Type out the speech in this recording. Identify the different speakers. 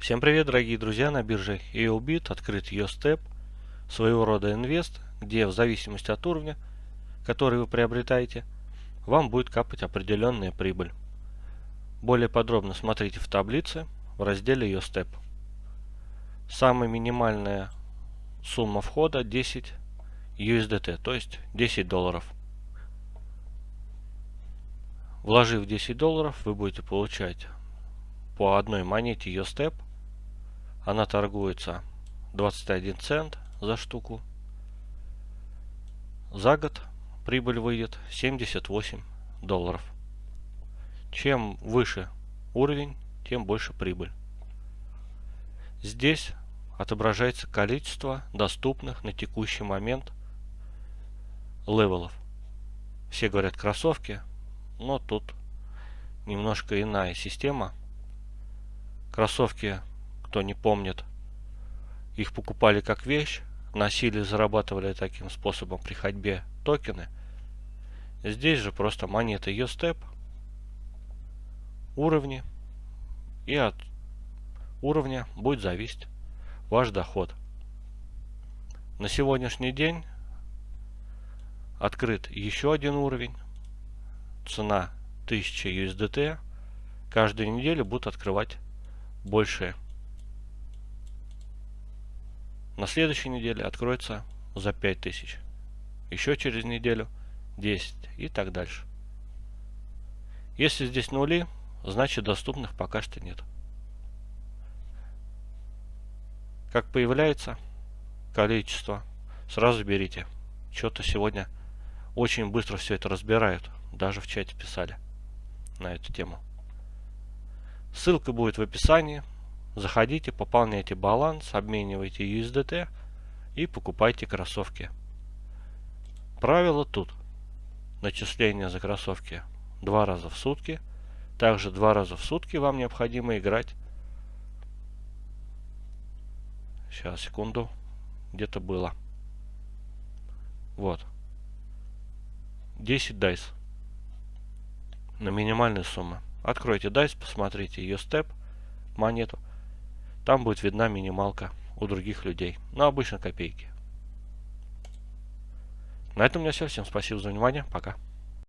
Speaker 1: Всем привет, дорогие друзья! На бирже EOBIT открыт EOSTEP, своего рода инвест, где в зависимости от уровня, который вы приобретаете, вам будет капать определенная прибыль. Более подробно смотрите в таблице в разделе EOSTEP. Самая минимальная сумма входа 10 USDT, то есть 10 долларов. Вложив 10 долларов, вы будете получать по одной монете EOSTEP – она торгуется 21 цент за штуку. За год прибыль выйдет 78 долларов. Чем выше уровень, тем больше прибыль. Здесь отображается количество доступных на текущий момент level ов. Все говорят кроссовки, но тут немножко иная система. Кроссовки кто не помнит, их покупали как вещь, носили, зарабатывали таким способом при ходьбе токены. Здесь же просто монеты USTEP, уровни, и от уровня будет зависеть ваш доход. На сегодняшний день открыт еще один уровень. Цена 1000 USDT. Каждую неделю будут открывать большие на следующей неделе откроется за 5000. Еще через неделю 10 и так дальше. Если здесь нули, значит доступных пока что нет. Как появляется количество, сразу берите. Что-то сегодня очень быстро все это разбирают. Даже в чате писали на эту тему. Ссылка будет в описании. Заходите, пополняйте баланс, обменивайте USDT и покупайте кроссовки. Правило тут. Начисление за кроссовки два раза в сутки. Также два раза в сутки вам необходимо играть. Сейчас, секунду. Где-то было. Вот. 10 дайс. На минимальную сумму. Откройте дайс, посмотрите ее степ, монету. Там будет видна минималка у других людей. Но обычно копейки. На этом у меня все. Всем спасибо за внимание. Пока.